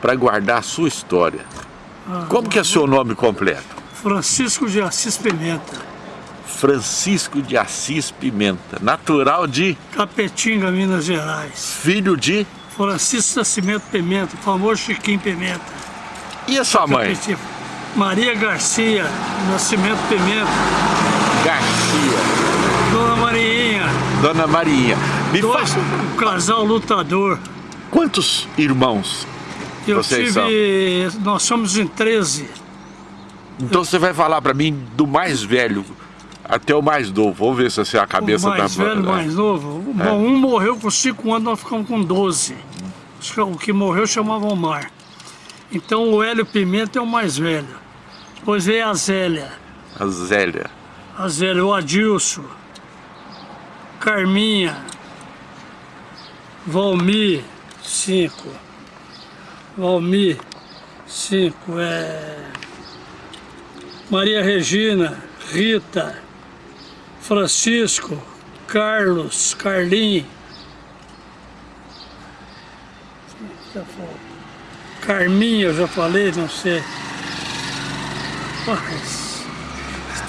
para guardar a sua história. Ah, Como que é seu nome completo? Francisco de Assis Pimenta. Francisco de Assis Pimenta, natural de... Capetinga, Minas Gerais. Filho de... Francisco Nascimento Pimenta, famoso Chiquinho Pimenta. E a sua mãe? Maria Garcia Nascimento Pimenta. Garcia. Dona Mariinha. Dona Marinha. Me Dois, fa... um casal lutador. Quantos irmãos Eu vocês tive... São? Nós somos em 13. Então você vai falar para mim do mais velho até o mais novo. Vamos ver se a cabeça o mais tá... velho, o mais novo. É. Bom, um morreu com 5 anos, nós ficamos com 12. O que morreu chamava Omar. Então o Hélio Pimenta é o mais velho. Depois veio a Zélia. A Zélia. A Zélia, o Adilson. Carminha. Valmir, cinco. Valmir, cinco. É... Maria Regina, Rita, Francisco, Carlos, Carlinhos. Carminha, eu já falei, não sei. Mas,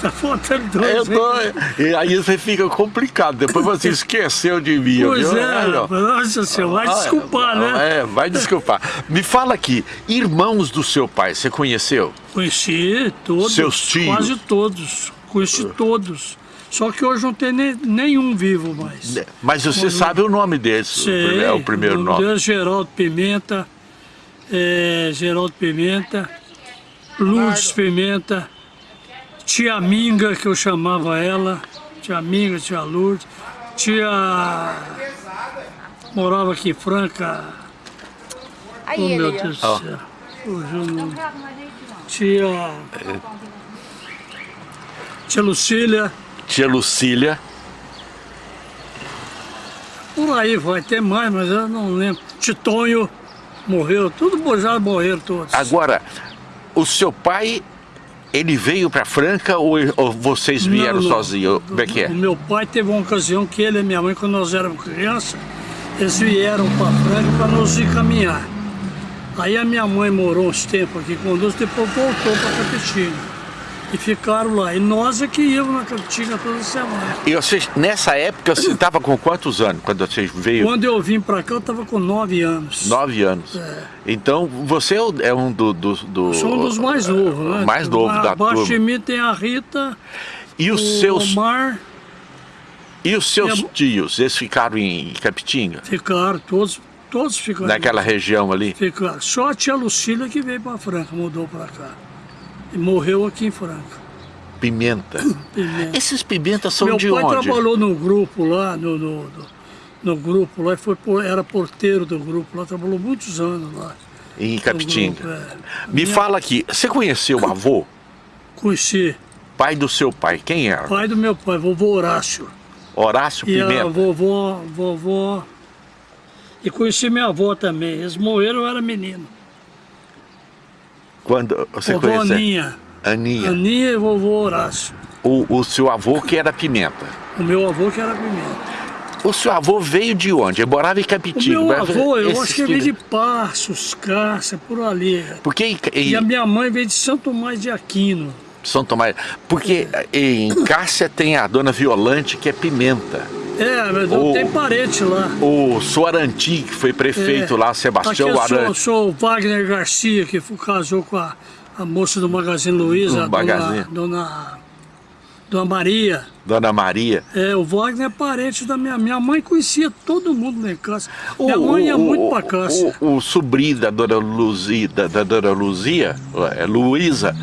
está faltando dois. Eu tô, e aí você fica complicado, depois você esqueceu de mim. Pois viu? é, nossa senhora, vai desculpar, né? É, vai desculpar. Me fala aqui, irmãos do seu pai, você conheceu? Conheci todos. Seus tios? Quase todos, conheci todos. Só que hoje não tem nem, nenhum vivo mais. Mas você sabe o nome deles? Sei, é o primeiro o nome. Deus, Geraldo Pimenta, é, Geraldo Pimenta, Lourdes Pimenta, Tia Minga, que eu chamava ela, Tia Minga, Tia Lourdes, Tia... Morava aqui em Franca. Aí, oh, meu Deus do céu. Não... Tia... Tia Lucília. Tia Lucília. Por aí vai ter mais, mas eu não lembro. Titonho morreu, tudo já morreram todos. Agora, o seu pai, ele veio para Franca ou, ou vocês vieram não, sozinhos? Como é que é? O meu pai teve uma ocasião que ele e minha mãe, quando nós éramos crianças, eles vieram para Franca para nos encaminhar. Aí a minha mãe morou uns tempos aqui conosco, depois voltou para Capetinga e ficaram lá. E nós é que íamos na cantina toda semana. E vocês, nessa época, você estava com quantos anos quando vocês veio? Quando eu vim para cá, eu estava com nove anos. Nove anos. É. Então, você é um do... do, do Sou um dos mais novos, né? Mais novo a, da turma. Abaixo de mim tem a Rita, e os o seus... Omar... E os seus e a... tios, eles ficaram em Capitinga? Ficaram, todos, todos ficaram. Naquela região ali? Ficaram. Só a tia Lucília que veio para Franca, mudou para cá. E morreu aqui em Franca. Pimenta. pimenta. Esses pimentas são Meu de onde? Meu pai trabalhou no grupo lá, no, no, no, no grupo lá, foi, era porteiro do grupo lá, trabalhou muitos anos lá. Em Capitinga. É. Me Minha... fala aqui, você conheceu o avô? Conheci. Pai do seu pai, quem era? Pai do meu pai, vovô Horácio. Horácio e Pimenta? E a vovó, vovó... E conheci minha avó também, eles morreram, eu era menino. Quando você vovó conheceu? Aninha. Aninha. Aninha e vovô Horácio. O, o seu avô que era Pimenta? O meu avô que era Pimenta. O seu avô veio de onde? Ele morava em Capitinga. O meu avô, eu acho que veio de Passos, Cássia, por ali. Porque, e, e a minha mãe veio de São Tomás de Aquino. São Tomás. Porque é. em Cássia tem a dona Violante, que é Pimenta. É, mas tem parente lá. O Soaranti, que foi prefeito é. lá, Sebastião Aqui eu sou, o Wagner Garcia, que casou com a a moça do Magazine Luiza, dona, dona, dona Maria. Dona Maria. É, o Wagner é parente da minha minha mãe conhecia todo mundo lá em casa. O, minha mãe ia o, muito pra casa. O, o, sobrinho da dona Luzia, da, da dona Luzia, é, Luísa,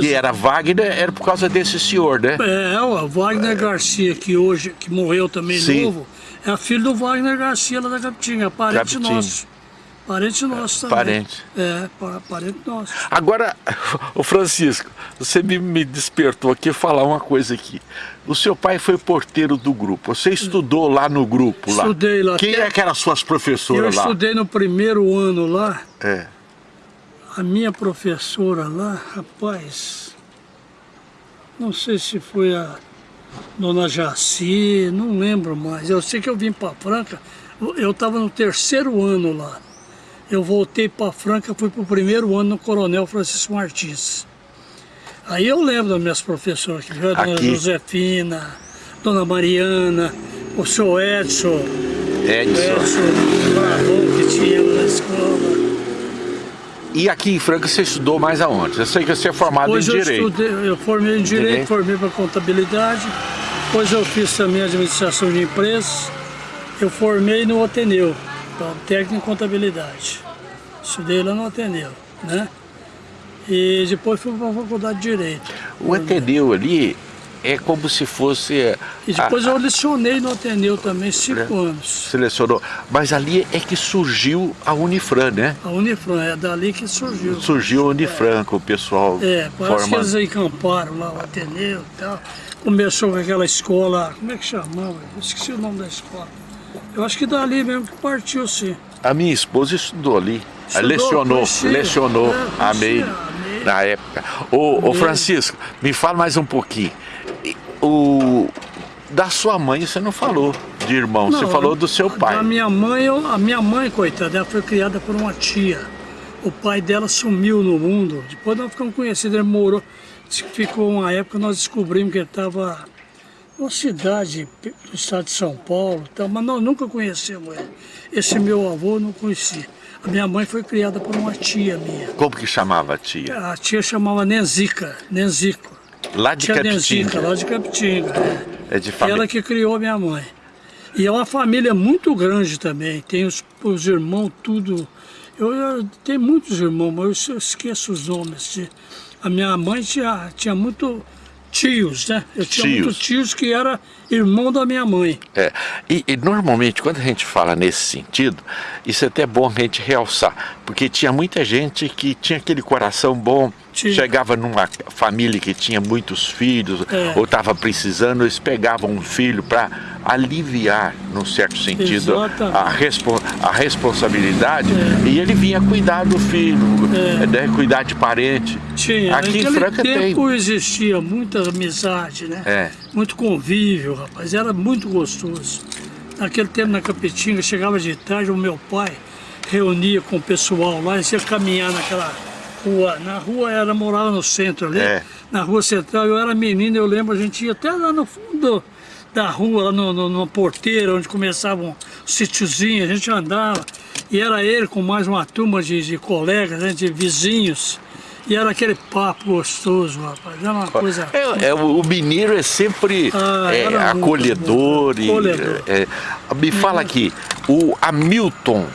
que era Wagner, era por causa desse senhor, né? É, o Wagner é. Garcia, que hoje, que morreu também Sim. novo, é filho do Wagner Garcia lá da Capitinga, parente Capitinga. nosso. Parente nosso também. Parente. É, parente nosso. Agora, o Francisco, você me, me despertou aqui falar uma coisa aqui. O seu pai foi porteiro do grupo. Você estudou lá no grupo? Lá. Estudei lá. Quem é que eram as suas professoras lá? Eu estudei no primeiro ano lá. É. A minha professora lá, rapaz, não sei se foi a Dona Jaci, não lembro mais. Eu sei que eu vim para Franca, eu estava no terceiro ano lá. Eu voltei para Franca, fui para o primeiro ano no Coronel Francisco Martins. Aí eu lembro das minhas professoras, que a dona Josefina, dona Mariana, o seu Edson, Edson, Edson que tinha na escola. E aqui em Franca você estudou mais aonde? Eu sei que você é formado em eu Direito. Estudei, eu formei em Direito, direito. formei para Contabilidade, depois eu fiz também Administração de Empresas, eu formei no Ateneu, técnico em Contabilidade. Estudei lá no Ateneu, né? E depois fui para a Faculdade de Direito. O Ateneu ali é como se fosse... E depois a, eu lecionei no Ateneu também, cinco né? anos. Selecionou. Mas ali é que surgiu a Unifran, né? A Unifran, é dali que surgiu. Surgiu a Unifran, é. com o pessoal É, parece que eles encamparam lá o Ateneu e tal. Começou com aquela escola, como é que chamava? Esqueci o nome da escola. Eu acho que dali mesmo que partiu, sim. A minha esposa estudou ali. Estudou, lecionou, conhecia. lecionou é, a MEI na época. Ô, ô, Francisco, me fala mais um pouquinho. O, da sua mãe você não falou de irmão, não, você falou do seu pai. A minha mãe, eu, a minha mãe, coitada, ela foi criada por uma tia. O pai dela sumiu no mundo. Depois nós ficamos conhecidos, ele morou, ficou uma época nós descobrimos que ele estava numa cidade do estado de São Paulo, mas nós nunca conhecemos ele. Esse meu avô eu não conhecia. A minha mãe foi criada por uma tia minha. Como que chamava a tia? A tia chamava Nenzica, Nenzico. Lá de tia Capitinga? Nenzica, lá de Capitinga. É, é de família. Ela que criou a minha mãe. E é uma família muito grande também. Tem os, os irmãos, tudo. Eu, eu tenho muitos irmãos, mas eu esqueço os nomes. A minha mãe tinha, tinha muito tios, né? Eu tinha tios. muitos tios que era irmão da minha mãe. É, e, e, normalmente quando a gente fala nesse sentido, isso é até bom a gente realçar, porque tinha muita gente que tinha aquele coração bom, tinha. chegava numa família que tinha muitos filhos, é. ou estava precisando, eles pegavam um filho para aliviar, num certo sentido, a, respo a responsabilidade, é. e ele vinha cuidar do filho, é. né, cuidar de parente. Tinha, Aqui em Franca tempo tem. existia muita amizade, né? É. Muito convívio, rapaz, era muito gostoso. Naquele tempo na Capetinga, chegava de tarde, o meu pai reunia com o pessoal lá, e ia caminhar naquela rua. Na rua era, morava no centro ali, é. na rua central, eu era menino, eu lembro, a gente ia até lá no fundo da rua, lá no, no, numa porteira, onde começava um sítiozinho, a gente andava, e era ele com mais uma turma de, de colegas, né, de vizinhos, e era aquele papo gostoso, rapaz. Era uma coisa. É, é o mineiro é sempre ah, é, acolhedor. E, acolhedor. É, me fala aqui, o Hamilton.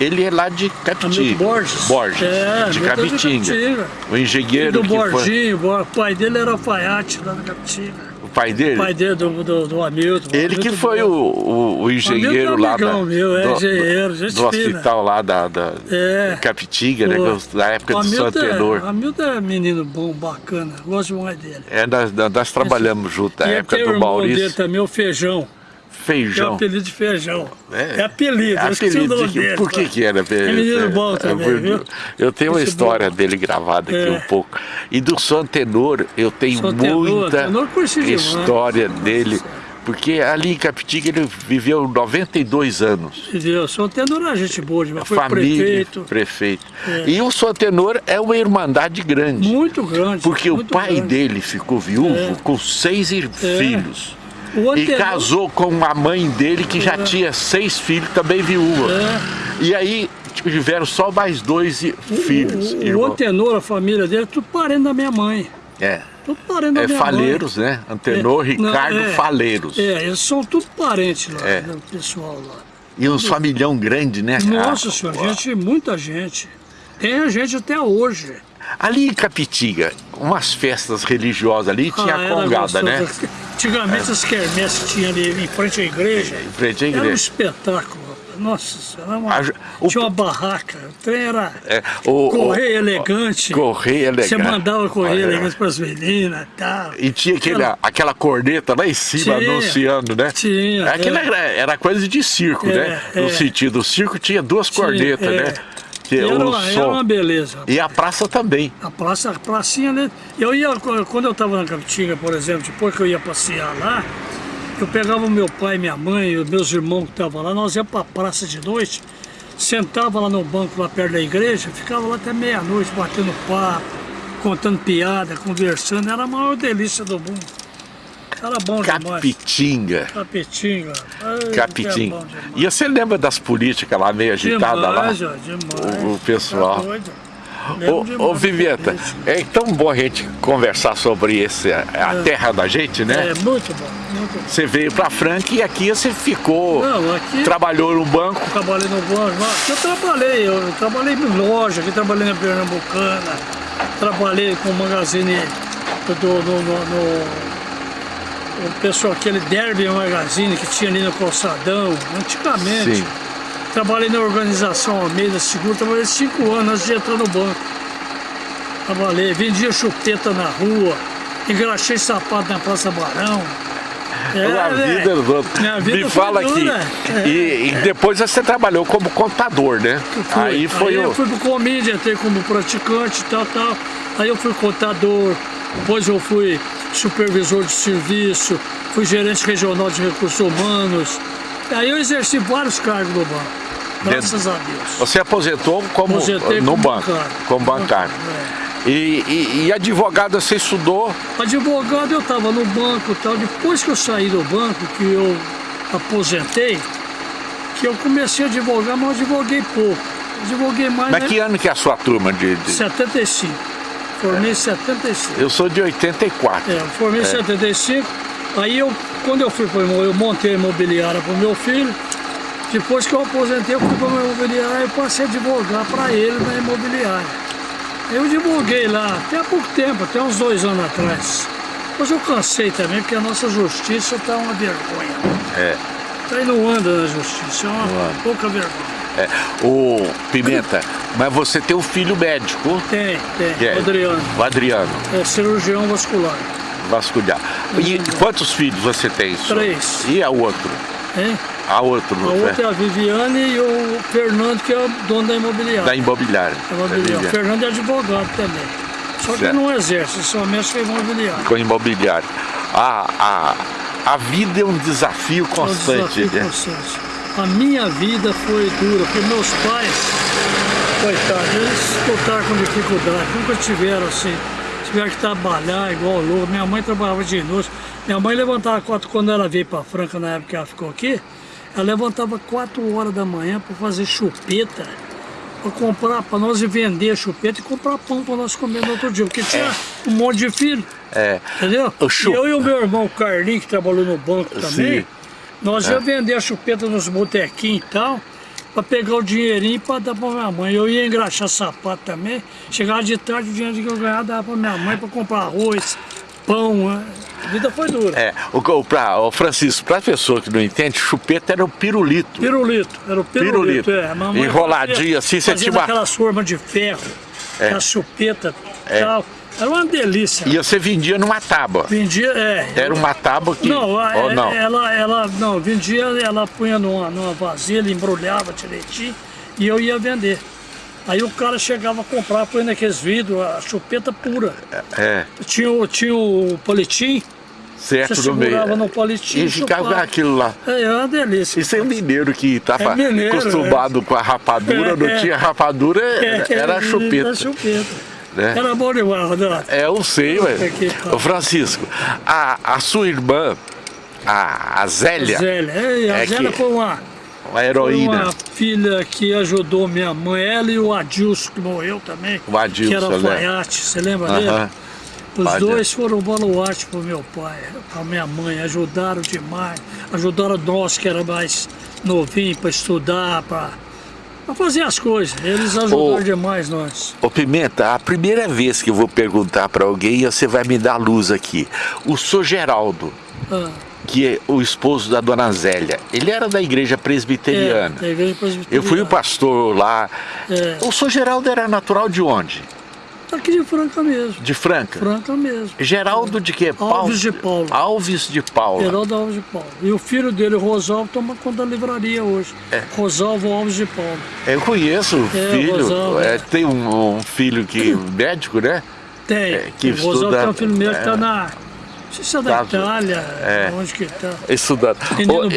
Ele é lá de Capitinga. Borges. Borges, é, de Capitinga. O engenheiro do Borginho, foi... o pai dele era alfaiate lá na Capitinga pai dele? O pai dele, do, do, do Hamilton. Ele Hamilton que foi o, o, o, engenheiro o lá da, meu, é, do, engenheiro, gente do hospital lá da, da é, Capitinga, né, da época do Santo Tenor. É, Hamilton é menino bom, bacana, gosto demais dele. É, nós, nós trabalhamos junto na época do Maurício. dele também, o Feijão. Feijão. É apelido de feijão. É, é apelido, é apelido de, Por que que era apelido? É menino bom também, é, viu? Eu tenho uma história bom. dele gravada aqui é. um pouco. E do Som Tenor, eu tenho muita Tenor história dele. Porque ali em Capitinga ele viveu 92 anos. Viveu, São Tenor é gente boa, mas foi Família, prefeito. prefeito. É. E o São Tenor é uma irmandade grande. Muito grande. Porque muito o pai grande. dele ficou viúvo é. com seis filhos. E casou com a mãe dele, que já é. tinha seis filhos, também viúva. É. E aí tiveram só mais dois filhos. O, o, o Antenor, a família dele, tudo parente da minha mãe. É. Tudo parente da é minha Faleiros, mãe. né? Antenor, é, Ricardo não, é, Faleiros. É, eles são tudo parentes lá, é. do pessoal lá. E uns familhão grande, né? Nossa senhora, gente, muita gente. Tem gente até hoje. Ali em Capitiga, umas festas religiosas ali, tinha ah, a congada, né? Antigamente é. as quermesses tinham ali em frente à igreja. Em frente à igreja. Era um espetáculo. Nossa senhora, uma, o, tinha uma barraca, o trem era é, o, correio elegante. Correio elegante. Você mandava correio elegante para as meninas e tal. E tinha aquele, aquela, aquela corneta lá em cima tinha, anunciando, né? Tinha. Aquilo é. era, era coisa de circo, é, né? No é. sentido, o circo tinha duas tinha, cornetas, é. né? Que era, uma, era uma beleza. E a praça também. A praça, a pracinha, né? Eu ia, quando eu estava na Capitinga, por exemplo, depois que eu ia passear lá, eu pegava o meu pai, minha mãe, os meus irmãos que estavam lá, nós íamos para a praça de noite, sentava lá no banco lá perto da igreja, ficava lá até meia-noite batendo papo, contando piada, conversando, era a maior delícia do mundo. Era bom Capitinga. demais. Capitinga. Capitinga. E você lembra das políticas lá meio agitadas lá? Demais, o, o pessoal. Tá Ô, ô Viveta, é tão bom a gente conversar sobre esse, a é. terra da gente, né? É, muito bom, muito bom. Você veio pra Franca e aqui você ficou, Não, aqui, trabalhou no banco? Trabalhei no banco, eu trabalhei, eu trabalhei em loja, aqui trabalhei na Pernambucana, trabalhei com o magazine do, no, no, no o pessoal, aquele Derby Magazine que tinha ali no Calçadão, antigamente. Sim. Trabalhei na organização Almeida Seguro, trabalhei cinco anos antes de entrar no banco. Trabalhei, vendia chupeta na rua, engraxei sapato na Praça Barão. É, a vida dos outros. Me fala aqui. É. E, e, depois você trabalhou como contador, né? Fui. Aí foi Aí o... eu fui pro Comídia, entrei como praticante e tal, tal. Aí eu fui contador, depois eu fui supervisor de serviço, fui gerente regional de recursos humanos. Aí eu exerci vários cargos no banco. Graças a Deus. Você aposentou como Aposentei no como banco, bancário. como bancário. É. E, e, e, advogado você estudou? Advogado eu estava no banco e tal. Depois que eu saí do banco, que eu aposentei, que eu comecei a advogar, mas eu advoguei pouco. Advoguei mais. Mas né? que ano que é a sua turma de. de... 75. Formei em 75. Eu sou de 84. É, formei em é. 75. Aí eu, quando eu fui para eu montei a imobiliária para o meu filho, depois que eu aposentei, eu fui para uma imobiliária e passei a advogar para ele na imobiliária. Eu divulguei lá até há pouco tempo, até uns dois anos atrás. Mas eu cansei também, porque a nossa justiça está uma vergonha. É. Está aí não anda na justiça, é uma pouca vergonha. É. O Pimenta, mas você tem um filho médico? Tem, tem, é? o Adriano. O Adriano. É cirurgião vascular. Vascular. E quantos filhos você tem? Três. E a outro? Hein? A outro, A outra é a Viviane e o Fernando, que é o dono da imobiliária. Da imobiliária. Da imobiliária. O Fernando é advogado também. Só que certo. não exerce, só mexe com imobiliário. Com imobiliário. A, a, a vida é um desafio constante. É um desafio né? constante. A minha vida foi dura, porque meus pais, coitados, eles lutaram com dificuldade, nunca tiveram assim tiveram que trabalhar igual louco. Minha mãe trabalhava de noite. Minha mãe levantava quatro, quando ela veio para Franca, na época que ela ficou aqui, ela levantava 4 horas da manhã para fazer chupeta, para comprar, para nós vender chupeta e comprar pão para nós comer no outro dia, porque tinha é. um monte de filho. É. Entendeu? Eu e o meu irmão Carlinhos, que trabalhou no banco também, Sim. Nós é. ia vender a chupeta nos botequinhos e tal, para pegar o dinheirinho para dar para minha mãe. Eu ia engraxar sapato também. Chegava de tarde, o dinheiro que eu ganhava dava para minha mãe para comprar arroz, pão. Né? A vida foi dura. É, o, pra, o Francisco, para a pessoa que não entende, chupeta era o pirulito. Pirulito, era o pirulito, pirulito. é. Enroladinho assim, você tinha... aquelas formas de ferro, é. a chupeta e é. tal. Era uma delícia. E você vendia numa tábua? Vendia, é. Era uma tábua que... Não, ou não? Ela, ela, não, vendia, ela punha numa, numa vasilha, embrulhava direitinho e eu ia vender. Aí o cara chegava a comprar, põe naqueles vidros, a chupeta pura. É. Tinha, tinha o palitinho, certo você no meio. no palitinho e ficava aquilo lá. É, é uma delícia. Isso é um mineiro que estava é mineiro, acostumado é. com a rapadura, não é. tinha rapadura, é, era a chupeta. Era chupeta. Né? Era bom demais, Renato. É, eu sei, ué. Ô Francisco, a, a sua irmã, a, a Zélia... Zélia, é, a é Zélia que... foi uma... Uma heroína. Foi uma filha que ajudou minha mãe, ela e o Adilson, que morreu também. O Adilson, Que era alfaiate, você lembra uh -huh. dele? Os dois foram baluarte para o meu pai, para minha mãe, ajudaram demais. Ajudaram nós que era mais novinho para estudar, para para fazer as coisas. Eles ajudaram ô, demais nós. Ô Pimenta, a primeira vez que eu vou perguntar para alguém, você vai me dar luz aqui. O senhor Geraldo, ah. que é o esposo da dona Zélia, ele era da igreja presbiteriana. É, da igreja presbiteriana. Eu fui o pastor lá. É. O senhor Geraldo era natural de onde? Aqui de Franca mesmo. De Franca? Franca mesmo. Geraldo de quê? Alves de Paulo. Alves de Paulo. Geraldo Alves de Paulo. E o filho dele, Rosalvo, toma conta da livraria hoje. É. Rosalvo Alves de Paulo. Eu conheço o é, filho. Rosalvo, é, tem um, um, filho que médico, né? Tem. É, que o Rosalvo tem um filho meu que está é. na Isso é da Itália, é. onde que tá? Estudando.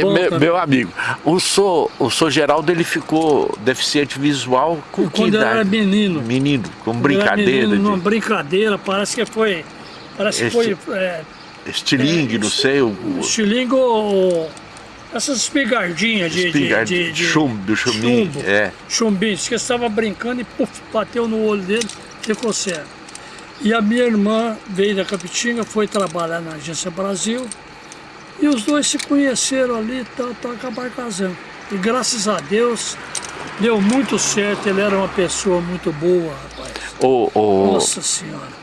O, meu, meu, amigo, o senhor, o senhor Geraldo, ele ficou deficiente visual com Quando que Quando idade? era menino. Menino, com brincadeira. Menino, de... brincadeira, parece que foi... Parece que foi... É, estilingue, é, não sei. O, estilingue ou... Essas espigardinhas de, Espigard... de, de, de, chumbo, chumbinho. Chumbo, é. chumbinho. Diz que estava brincando e puf, bateu no olho dele, ficou cego. E a minha irmã veio da Capitinga, foi trabalhar na Agência Brasil. E os dois se conheceram ali, tá, tá, acabaram casando. E graças a Deus, deu muito certo. Ele era uma pessoa muito boa, rapaz. O, o, Nossa Senhora.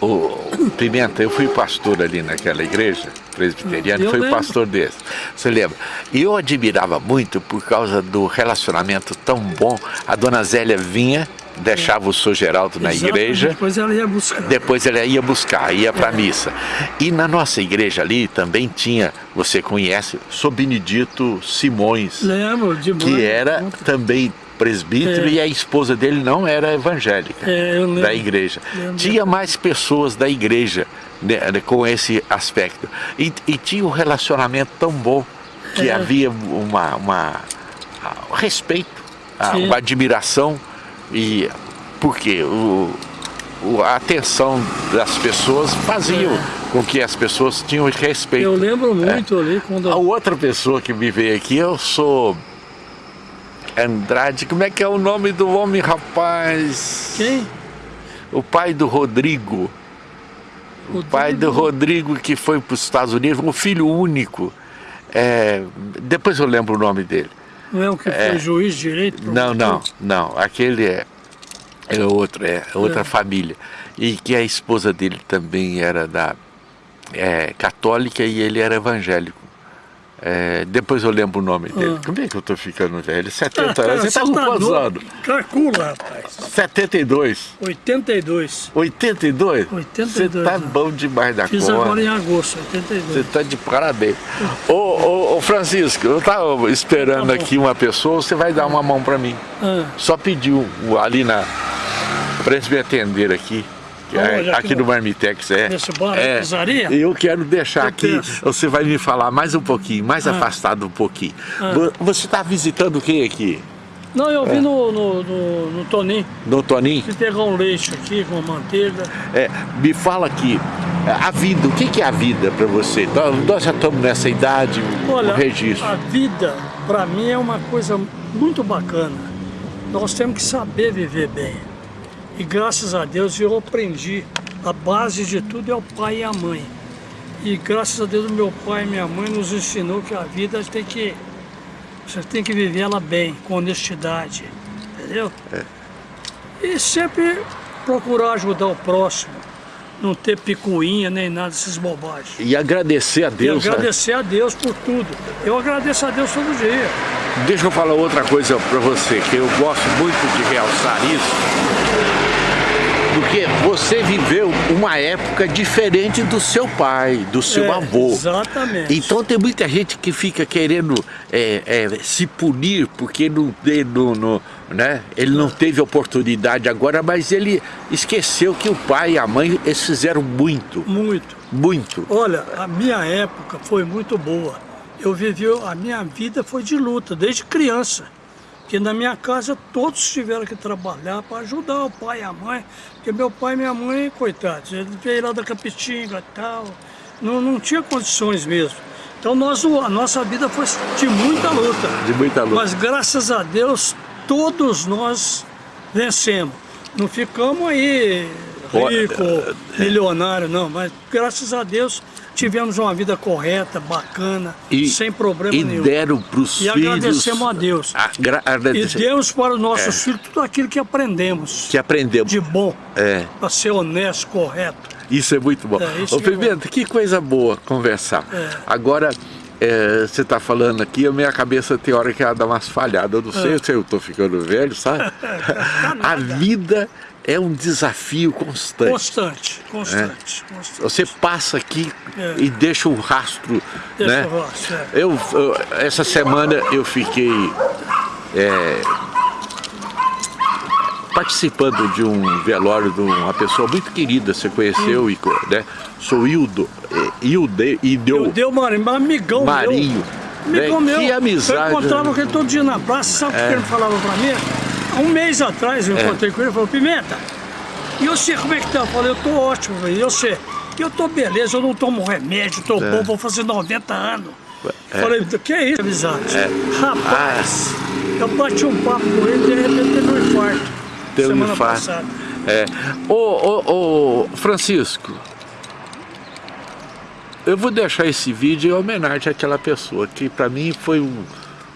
O Pimenta, eu fui pastor ali naquela igreja presbiteriana, eu fui lembro. pastor desse. Você lembra? E eu admirava muito por causa do relacionamento tão bom. A dona Zélia vinha deixava o Sr. Geraldo na Exatamente. igreja. Depois ela ia buscar. Depois ela ia buscar, ia para a é. missa. E na nossa igreja ali também tinha, você conhece, Sr. Benedito Simões. Lembro, demais. Que era também presbítero é. e a esposa dele não era evangélica é, da igreja. Lembro. Tinha mais pessoas da igreja né, com esse aspecto. E, e, tinha um relacionamento tão bom que é. havia uma, uma, um respeito, uma admiração e porque o, o, a atenção das pessoas fazia é. com que as pessoas tinham respeito. Eu lembro muito é. ali quando... A outra pessoa que me veio aqui, eu sou Andrade, como é que é o nome do homem, rapaz? Quem? O pai do Rodrigo. Rodrigo. O pai do Rodrigo que foi para os Estados Unidos, um filho único. É, depois eu lembro o nome dele. Não é o que é, foi juiz direito? Não, não, não. Aquele é, é outro, é outra é. família. E que a esposa dele também era da é, católica e ele era evangélico. É, depois eu lembro o nome dele. Ah. Como é que eu tô ficando velho? 70 anos. Você tá com quantos anos? Calcula, rapaz. 72. 82. 82? 82. Você tá bom demais da Fiz conta. agora em agosto, 82. Você tá de parabéns. ô, ô, ô, Francisco, eu tava esperando tá aqui uma pessoa, você vai dar uma mão pra mim. Ah. Só pediu ali na... pra eles me atender aqui. É, aqui no Marmitex, é. Nesse bar, é, pizzaria? Eu quero deixar eu aqui, penso. você vai me falar mais um pouquinho, mais ah. afastado um pouquinho. Ah. Você está visitando o que aqui? Não, eu é. vi no, no, no, no Toninho. No Toninho? Fui pegar um leite aqui com manteiga. É, me fala aqui, a vida, o que, é a vida para você? Nós já estamos nessa idade, Olha, o registro. a vida, para mim, é uma coisa muito bacana. Nós temos que saber viver bem. E graças a Deus eu aprendi, a base de tudo é o pai e a mãe. E graças a Deus meu pai e minha mãe nos ensinou que a vida tem que, você tem que viver ela bem, com honestidade, entendeu? É. E sempre procurar ajudar o próximo, não ter picuinha nem nada dessas bobagens. E agradecer a Deus. E agradecer né? a Deus por tudo. Eu agradeço a Deus todo dia. Deixa eu falar outra coisa para você, que eu gosto muito de realçar isso porque você viveu uma época diferente do seu pai, do seu é, avô. Exatamente. Então tem muita gente que fica querendo é, é, se punir porque não, não, não, né? ele não teve oportunidade agora, mas ele esqueceu que o pai e a mãe eles fizeram muito. Muito. Muito. Olha, a minha época foi muito boa. Eu vivi, a minha vida foi de luta, desde criança. Porque na minha casa todos tiveram que trabalhar para ajudar o pai e a mãe. Porque meu pai e minha mãe, coitados, ele veio lá da Capitinga e tal. Não, não tinha condições mesmo. Então nós, a nossa vida foi de muita luta. De muita luta. Mas graças a Deus, todos nós vencemos. Não ficamos aí rico, é, é. milionário, não. Mas graças a Deus tivemos uma vida correta, bacana, e, sem problema e nenhum. E deram para os filhos... E agradecemos a Deus. E demos para os nossos é. filhos tudo aquilo que aprendemos. Que aprendemos. De bom. É. Para ser honesto, correto. Isso é muito bom. É, Ô, Pimenta, que coisa boa conversar. É. Agora, é, você está falando aqui, a minha cabeça tem hora que ela dá umas falhadas. Eu não sei é. se eu estou ficando velho, sabe? a vida é um desafio constante. Constante, constante. É. constante. Você passa aqui é. e deixa um rastro. Deixa né? o rastro, é. eu, eu, essa semana eu fiquei é, participando de um velório de uma pessoa muito querida, você conheceu, hum. né? Sou Hildo, eh, Hilde, Ideu. Hildeu Marinho, amigão Marinho. Meu. Amigão né? meu. Que amizade. Eu encontrava com ele todo dia na praça, sabe o é. que ele falava pra mim? Um mês atrás eu é. encontrei com ele e falou, Pimenta, e você como é que tá? Eu falei, eu tô ótimo, e você? Eu tô beleza, eu não tomo remédio, tô é. bom, vou fazer 90 anos. É. Falei, que é isso, amizade? É. Rapaz, ah. eu bati um papo com ele, de repente teve um infarto. Teve um infarto. Passada. É. Ô, ô, ô, Francisco, eu vou deixar esse vídeo em homenagem àquela pessoa, que para mim foi um,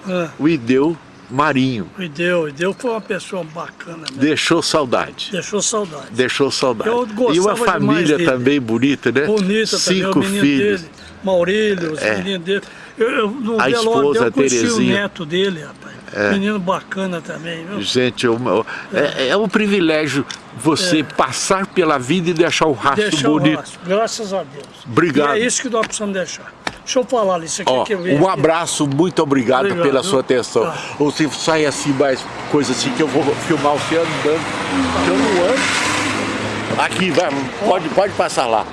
é. o Ideu Marinho. O Ideu, o Ideu foi uma pessoa bacana. Mesmo. Deixou saudade. Deixou saudade. Deixou saudade. e uma família também bonita, né? Bonita Cinco também, o filhos. Dele, Maurílio, os é. meninos dele. Eu, eu, no a esposa eu Terezinha. o neto dele, rapaz. É. Menino bacana também, viu? Gente, eu, é. é, um privilégio você é. passar pela vida e deixar o rastro deixar bonito. O rastro, graças a Deus. Obrigado. E é isso que nós precisamos deixar. Deixa eu falar isso aqui Ó, que eu Um abraço, muito obrigado, obrigado pela viu? sua atenção. Tá. Ou se sai assim mais coisa assim que eu vou filmar você andando. Que eu não ando. Aqui, vai, pode, pode passar lá.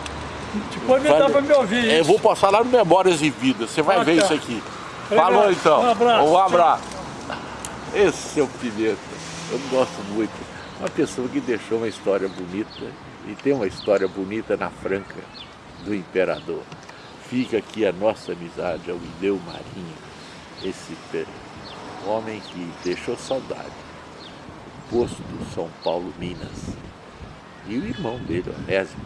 Depois me dá pra me ouvir. É, eu vou passar lá no Memórias e Vidas. Você vai ah, ver tá. isso aqui. Obrigado. Falou então. Um abraço. Um abraço. Esse é o Pimenta. Eu gosto muito. Uma pessoa que deixou uma história bonita e tem uma história bonita na Franca do Imperador. Fica aqui a nossa amizade ao Ideu Marinho, esse homem que deixou saudade. Posto São Paulo, Minas. E o irmão dele, Onésimo.